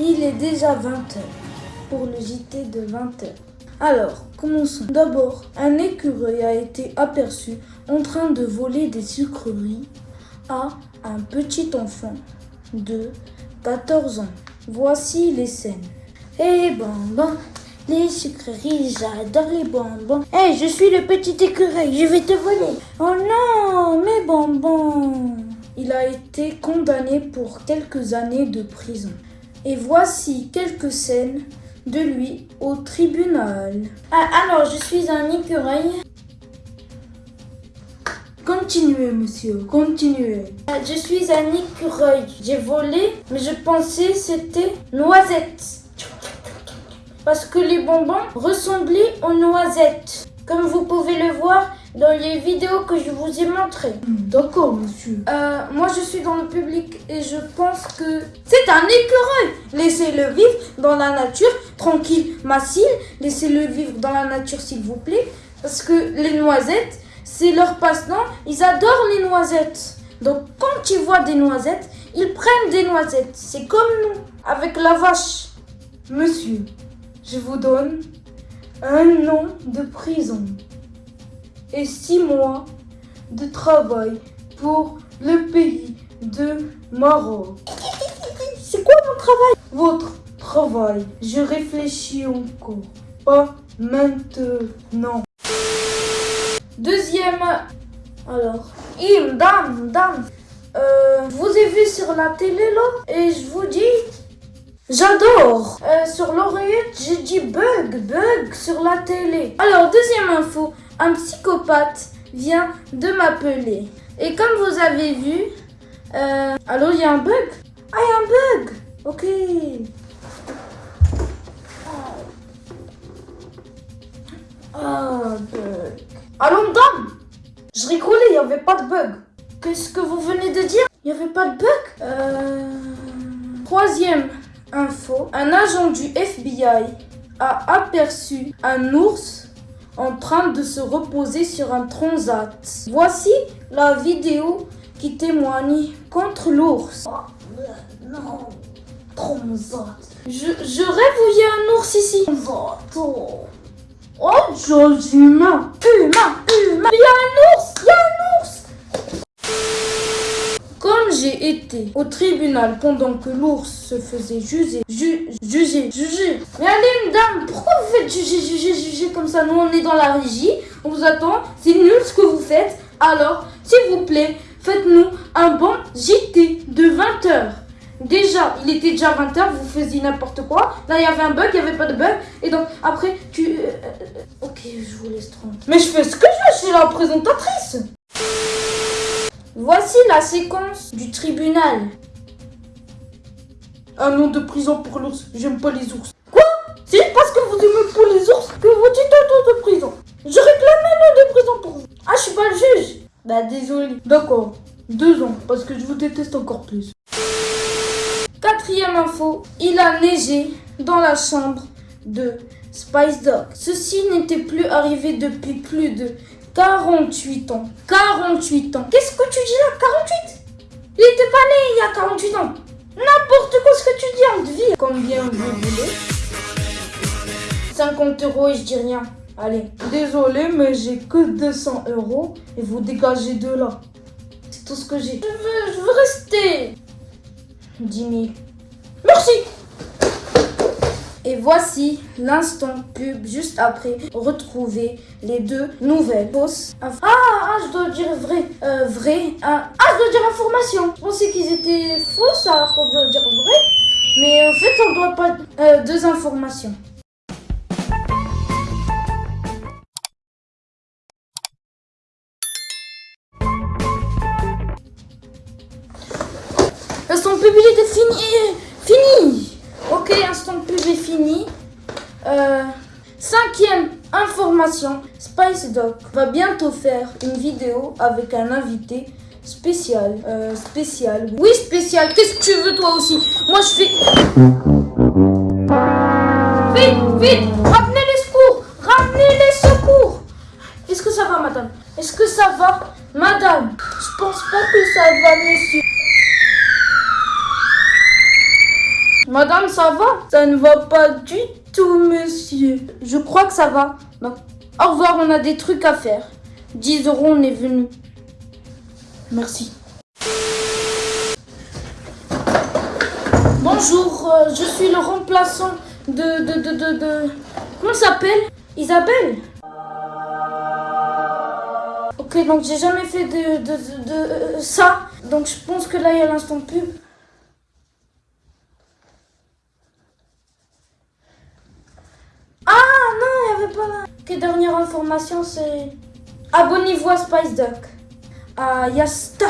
il est déjà 20h pour le JT de 20h. Alors, commençons. D'abord, un écureuil a été aperçu en train de voler des sucreries à un petit enfant de 14 ans. Voici les scènes. Eh bonbons, les sucreries, j'adore les bonbons. Eh, je suis le petit écureuil, je vais te voler. Oh non, mes bonbons. Il a été condamné pour quelques années de prison. Et voici quelques scènes de lui au tribunal. Ah, alors, je suis un écureuil. Continuez, monsieur, continuez. Ah, Je suis un écureuil. J'ai volé, mais je pensais c'était noisette. Parce que les bonbons ressemblaient aux noisettes. Comme vous pouvez le voir dans les vidéos que je vous ai montrées. D'accord, monsieur. Euh, moi, je suis dans le public et je pense que c'est un écureuil. Laissez-le vivre dans la nature, tranquille, Massile. Laissez-le vivre dans la nature, s'il vous plaît. Parce que les noisettes, c'est leur passe-temps. Ils adorent les noisettes. Donc, quand ils voient des noisettes, ils prennent des noisettes. C'est comme nous, avec la vache. Monsieur, je vous donne un an de prison et six mois de travail pour le pays de Maroc. C'est quoi mon travail? Votre travail, je réfléchis encore. Pas maintenant. Deuxième. Alors, Im, dame, dame. Euh, je vous ai vu sur la télé là et je vous dis. J'adore. Euh, sur l'oreillette, j'ai dit bug, bug sur la télé. Alors, deuxième info. Un psychopathe vient de m'appeler. Et comme vous avez vu. Euh, il y a un bug? Ah, il y a un bug Ok. Ah, bug. Allô, madame? Je rigolais, il n'y avait pas de bug. Qu'est-ce que vous venez de dire? Il n'y avait pas de bug? Euh... Troisième info. Un agent du FBI a aperçu un ours en train de se reposer sur un transat. Voici la vidéo qui témoigne contre l'ours. non, transat. Je, je rêve où il y a un ours ici. Transat. Oh. Oh, humain. Humain, humain. Il y a un ours, il y a un ours. Comme j'ai été au tribunal pendant que l'ours se faisait juger, ju juger, juger. Mais allez, madame, pourquoi vous juger, juger, juger comme ça Nous, on est dans la régie, on vous attend. C'est nul ce que vous faites. Alors, s'il vous plaît, faites-nous un bon JT de 20 heures. Déjà, il était déjà 20h, vous faisiez n'importe quoi. Là, il y avait un bug, il n'y avait pas de bug. Et donc, après, tu... euh, euh, ok, je vous laisse tranquille. Mais je fais ce que je veux, je suis la présentatrice. Voici la séquence du tribunal. Un an de prison pour l'ours. J'aime pas les ours. Quoi C'est parce que vous aimez pas les ours que vous dites an de prison. Je réclame un an de prison pour vous. Ah, je suis pas le juge. Bah, désolé. D'accord. Deux ans, parce que je vous déteste encore plus. Quatrième info, il a neigé dans la chambre de Spice Dog. Ceci n'était plus arrivé depuis plus de 48 ans. 48 ans. Qu'est-ce que tu dis là 48 Il était pas né il y a 48 ans. N'importe quoi ce que tu dis, on te. Combien vous voulez 50 euros et je dis rien. Allez. Désolé, mais j'ai que 200 euros et vous dégagez de là. C'est tout ce que j'ai. Je veux, je veux rester. 10 000. Merci. Et voici l'instant pub juste après retrouver les deux nouvelles fausses. Ah, ah, je dois dire vrai. Euh, vrai. Ah, ah, je dois dire information. Je pensais qu'ils étaient fausses, alors qu'on doit dire vrai. Mais en fait, on doit pas. Euh, deux informations. Il est fini. Fini. Ok, instant est fini. Euh, cinquième information. Spice Doc va bientôt faire une vidéo avec un invité spécial. Euh, spécial. Oui, spécial. Qu'est-ce que tu veux toi aussi? Moi je fais... Vite, vite Ramenez les secours Ramenez les secours Est-ce que ça va, madame? Est-ce que ça va, madame? Je pense pas que ça va, monsieur. Madame, ça va? Ça ne va pas du tout, monsieur. Je crois que ça va. Au revoir, on a des trucs à faire. 10 euros, on est venu. Merci. Bonjour, euh, je suis le remplaçant de... de, de, de, de... Comment s'appelle? Isabelle Ok, donc j'ai jamais fait de, de, de, de, euh, ça. Donc je pense que là, il y a l'instant pub. Ah non, il n'y avait dernière information, c'est... Abonnez-vous à Spice Duck. À Yasta.